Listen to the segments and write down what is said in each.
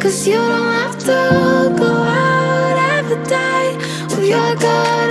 Cause you don't have to go out every day with your guard.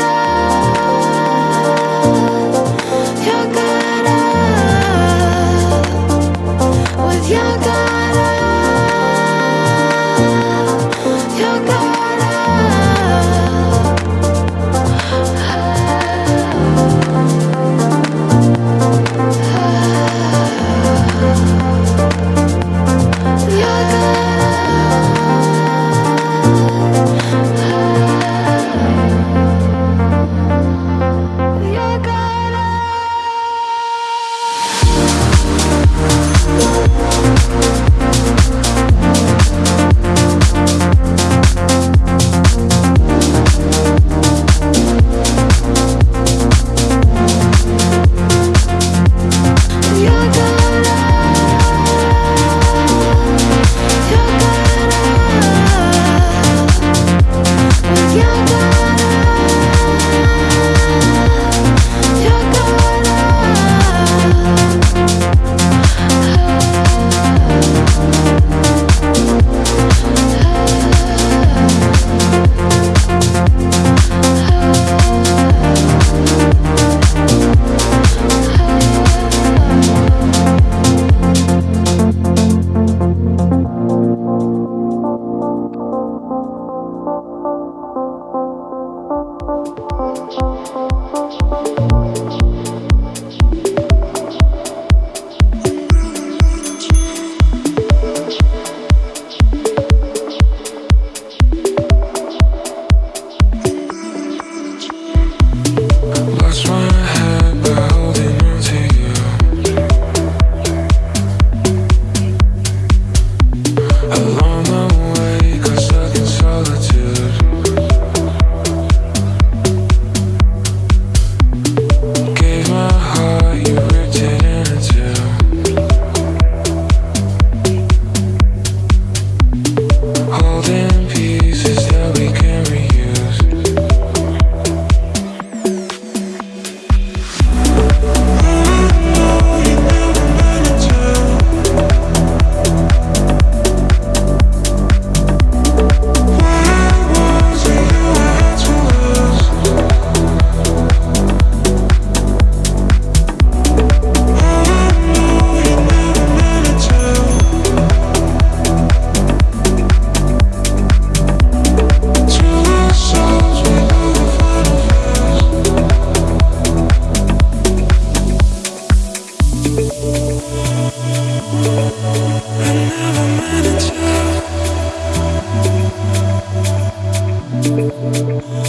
I never meant to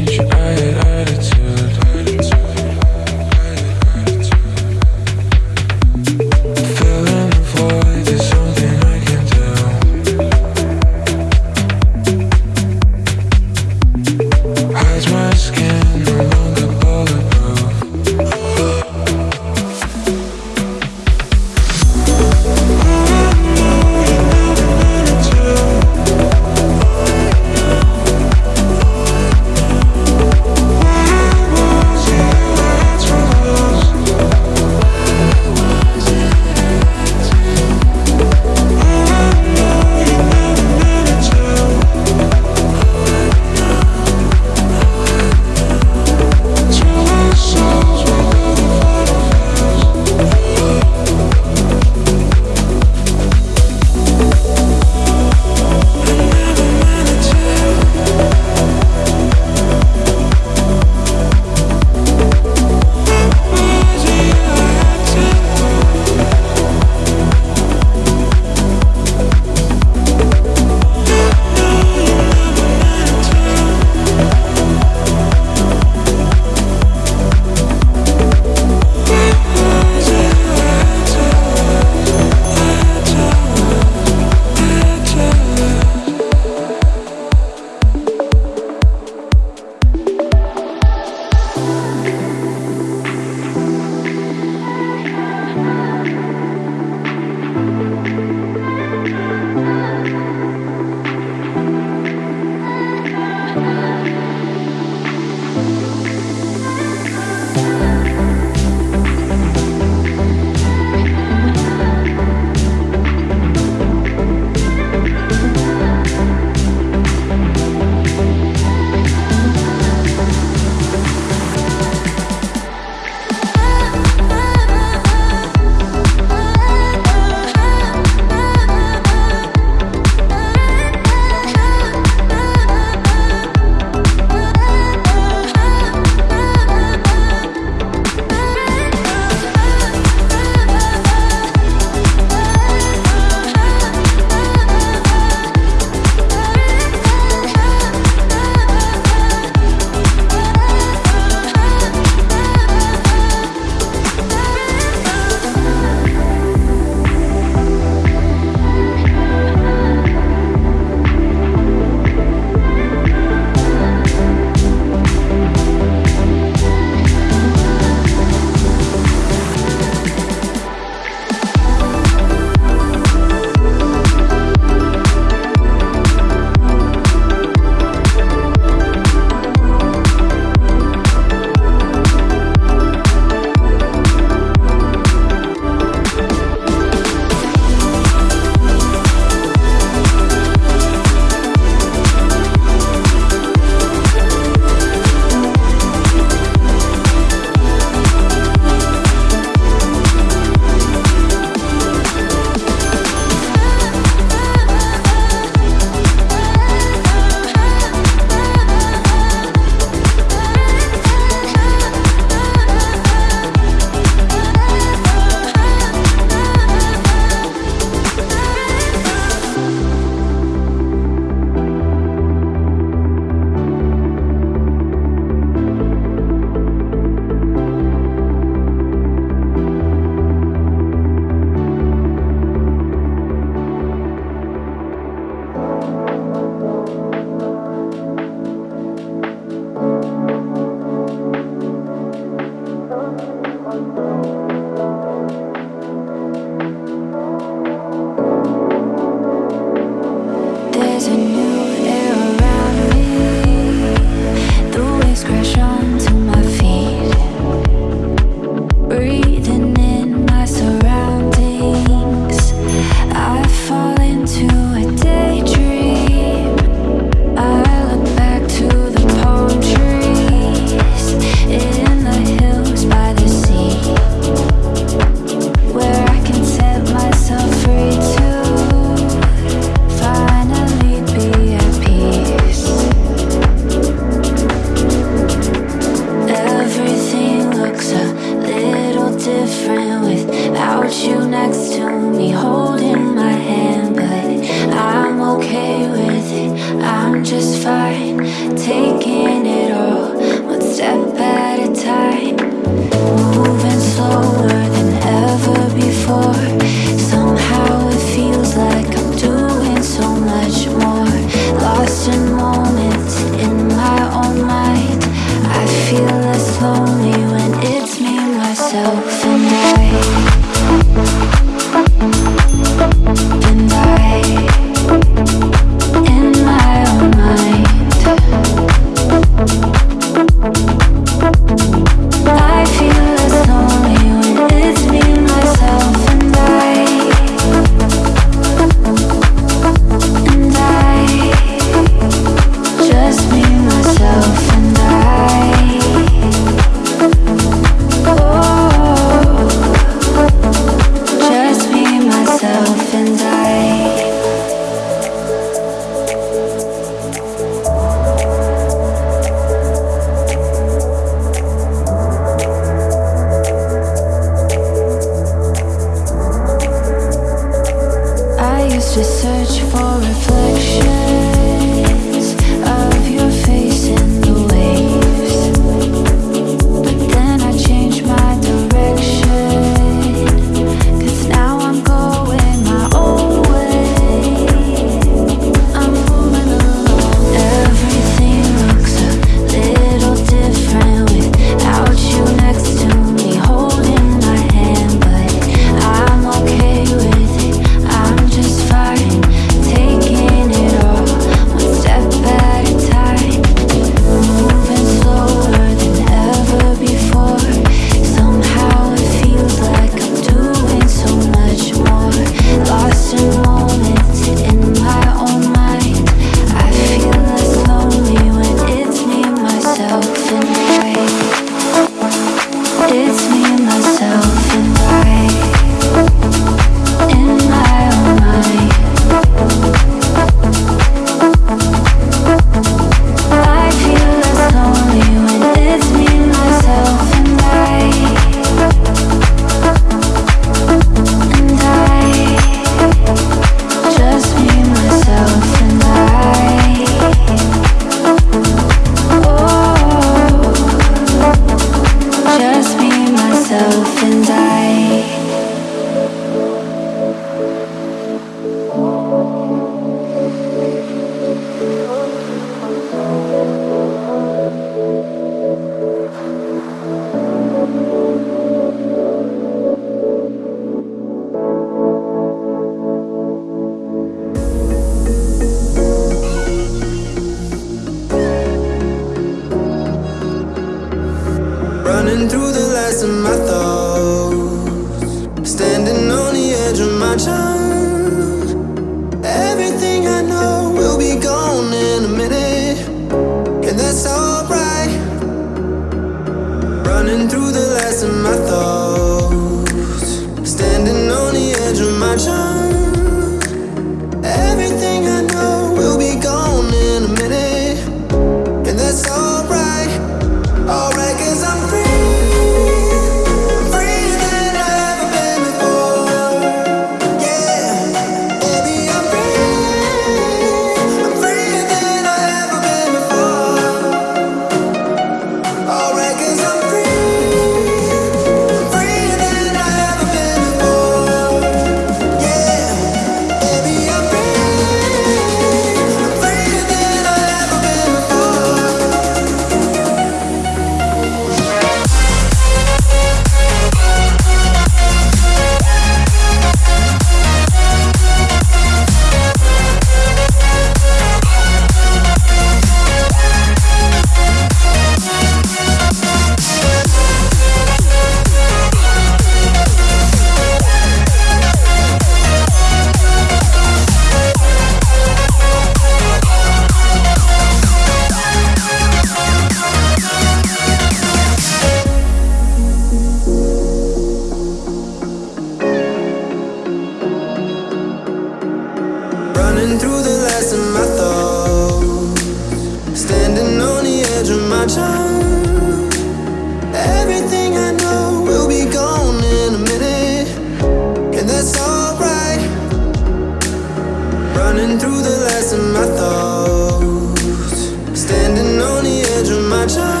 Running through the last of my thoughts. Standing on the edge of my childhood